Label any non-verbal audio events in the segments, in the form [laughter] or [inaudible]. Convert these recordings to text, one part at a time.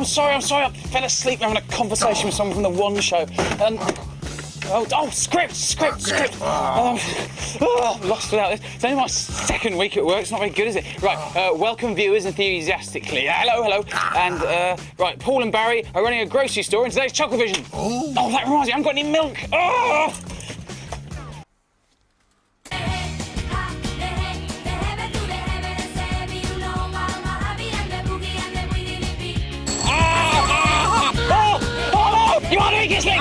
I'm sorry, I'm sorry. I fell asleep having a conversation with someone from the One Show. And oh, oh, script, script, script. Oh, oh, I'm lost without this. It's only my second week at work. It's not very good, is it? Right. Uh, welcome, viewers, enthusiastically. Hello, hello. And uh, right, Paul and Barry are running a grocery store in today's Chuckle Vision. Oh, that reminds me, I haven't got any milk. Oh. No! You are doing!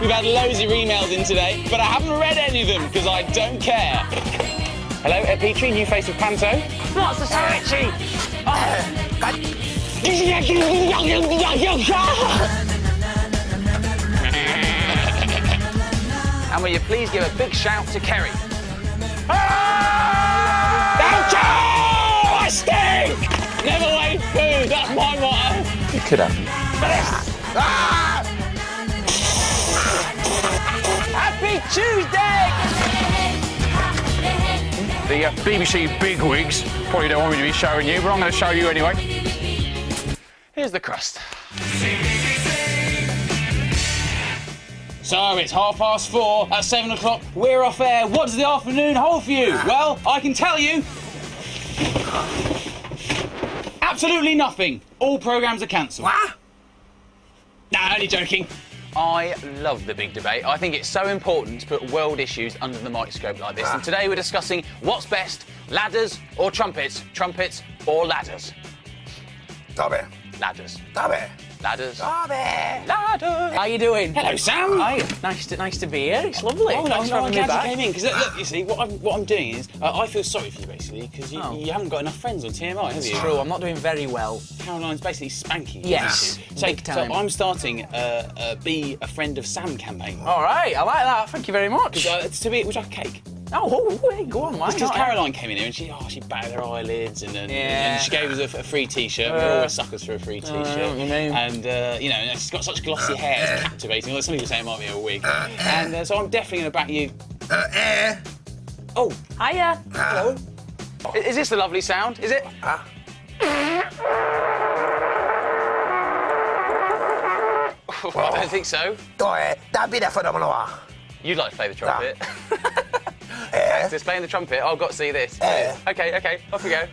We've had loads of emails in today, but I haven't read any of them because I don't care. Hello, Ed Petrie, new face of Panto. What's the Richie? and will you please give a big shout to Kerry? Thank you! I stink! Never waste food, that's my motto. It could happen. Happy Tuesday! The uh, BBC bigwigs probably don't want me to be showing you, but I'm going to show you anyway. Here's the crust. So it's half past four. At seven o'clock, we're off air. What does the afternoon hold for you? Well, I can tell you. Absolutely nothing. All programmes are cancelled. What? Nah, only joking. I love the big debate. I think it's so important to put world issues under the microscope like this. And ah. today we're discussing what's best, ladders or trumpets, trumpets or ladders. Dobby. Ladders. Dobby. Ladders. Dobby. Ladders. How you doing? Hello, Sam. Hi. Nice to nice to be here. It's lovely. Oh, no, Thanks no, for I'm having me you back. came in. Because look, look, you see, what I'm, what I'm doing is, uh, I feel sorry for you basically, because you, Oh. you haven't got enough friends on TMI, have It's you? true. I'm not doing very well. Caroline's basically spanking you. Yes, isn't? So, big time. so I'm starting uh, uh, be a friend of Sam campaign. All right. I like that. Thank you very much. Uh, to be, would you like a cake? Oh, oh, oh, hey, go on, why Because? Caroline came in here and she, oh, she batted her eyelids and, then Yeah. and she gave us a, a free T-shirt. We're Uh, always suckers for a free T-shirt. I know you mean. And uh, you know, she's got such glossy hair, it's captivating. Although some people say it might be a wig. And uh, so I'm definitely going to back you. Uh, eh. Oh, Hiya. hello. I- Is this the lovely sound? Is it? Ah. [laughs] I don't think so. Dobby. Dobby där för dem att You'd like to play the trumpet. [laughs] Eh. Just playing the trumpet. I've got to see this. Okay, okay, off we go.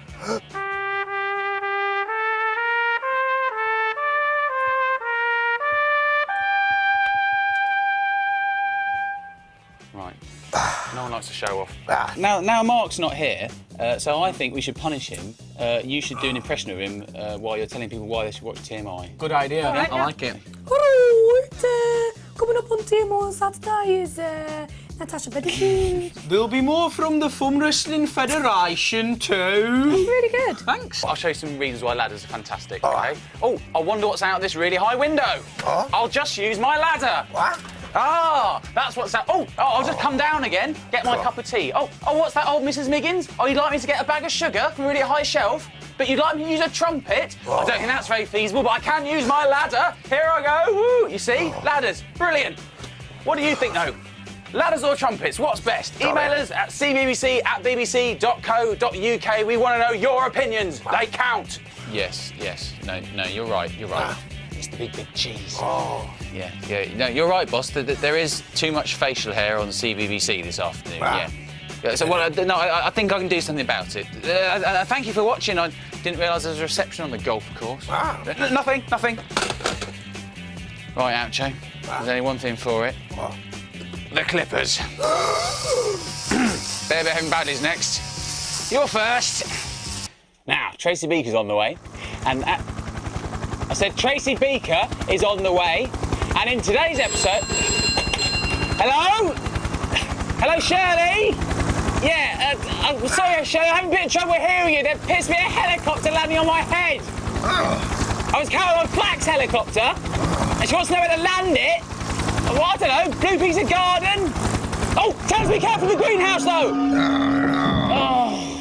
Right. No one likes to show off. Ah. Now, now Mark's not here, uh, so I think we should punish him. Uh, you should do an impression of him uh, while you're telling people why they should watch TMI. Good idea. I like it. Hello, it's uh, coming up on TMI on Saturday is uh, Natasha Bedingfield. There'll be more from the Fun Wrestling Federation too. really good. Thanks. I'll show you some reasons why ladders are fantastic. All okay. right. Oh, I wonder what's out this really high window. Oh. I'll just use my ladder. What? Ah, that's what's that. Oh, oh, I'll just come down again, get my Oh. cup of tea. Oh, oh, what's that, old Mrs. Miggins? Oh, you'd like me to get a bag of sugar from a really high shelf, but you'd like me to use a trumpet? I don't think that's very feasible, but I can use my ladder. Here I go. Woo! You see, ladders, brilliant. What do you think, though? Ladders or trumpets? What's best? Email us at cbbc at bbc.co.uk. We want to know your opinions. They count. Yes, yes. No, no, you're right. You're right. It's the big, big cheese. Oh. Yeah, yeah. No, you're right, boss. Th- th- There is too much facial hair on CBBC this afternoon. Wow. Yeah. Yeah, so, well, uh, no, I, I think I can do something about it. Uh, uh, uh, thank you for watching. I didn't realise there was a reception on the golf course. Wow. N- nothing, nothing. Right, Oucho. There's only one thing for it. What? The Clippers. [gasps] They're behaving badly's next. You're first. Now, Tracy Beaker's on the way, and at, I said Tracy Beaker is on the way, and in today's episode, hello, hello Shirley. Yeah, uh, I'm sorry, Shirley, I'm having a bit of trouble hearing you. There appears to be a helicopter landing on my head. I was Caroline Flack's helicopter, and she wants to know where to land it. Well, I don't know, blue piece of garden. Oh, tell us be careful of the greenhouse, though. Oh.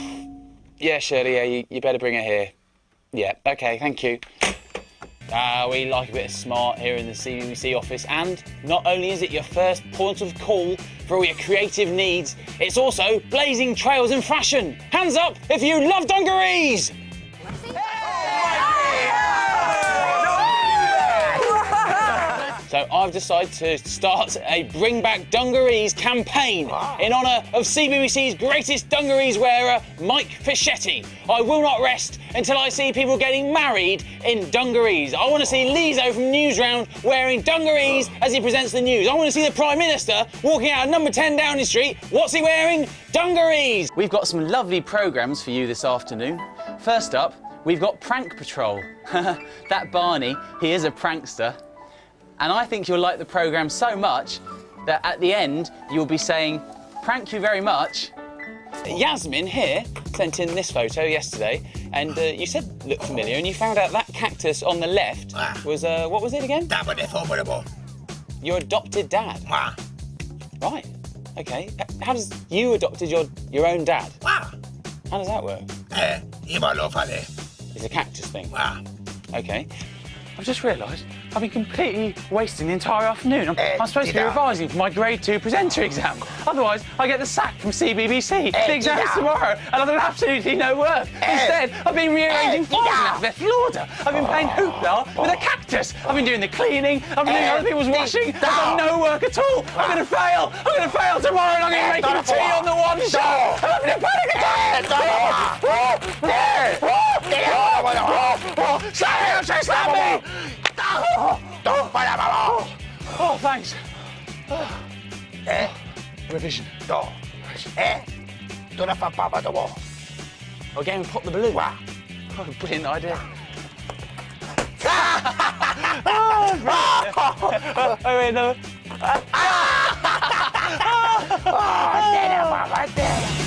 Yeah, Shirley, yeah, you, you better bring her here. Yeah, okay, thank you. Ah, we like a bit of smart here in the CBBC office, and not only is it your first point of call for all your creative needs, it's also blazing trails in fashion. Hands up if you love dungarees! So I've decided to start a Bring Back Dungarees campaign Wow. in honour of CBBC's greatest dungarees wearer, Mike Fischetti. I will not rest until I see people getting married in dungarees. I want to see Lizo from Newsround wearing dungarees as he presents the news. I want to see the Prime Minister walking out of number 10 Downing Street. What's he wearing? Dungarees! We've got some lovely programmes for you this afternoon. First up, we've got Prank Patrol. [laughs] that Barney, he is a prankster. And I think you'll like the programme so much that at the end you'll be saying, Prank you very much. Yasmin here sent in this photo yesterday, and uh, you said looked familiar, and you found out that cactus on the left Ah. was, uh, what was it again? Dame de formidable. Your adopted dad. Ah. Right. Okay. How does you adopted your, your own dad? Ah. How does that work? Eh, ima lo fale. It's a cactus thing. Ah. Okay. I've just realised I've been completely wasting the entire afternoon. I'm, Eh, I'm supposed to be revising for my grade two presenter exam. Otherwise, I get the sack from CBBC. Eh, the exam is tomorrow, and I've done absolutely no work. Eh. Instead, I've been rearranging Eh, files in alphabetical order. I've been playing hoopla with a cactus. I've been doing the cleaning. I've been doing Eh, other people's washing. I've done no work at all. I'm going to fail. I'm going to fail tomorrow, and I'm going to Eh, make a tea on the one show. I'm having a panic attack. Slam me! Don't para malo. Oh, thanks. Eh, Revision. do. Eh, do na papapa do mo. I'll get him pop the balloon. Wah. Oh, brilliant idea. [laughs] oh, wait, no. Ah, tena, mama, tena.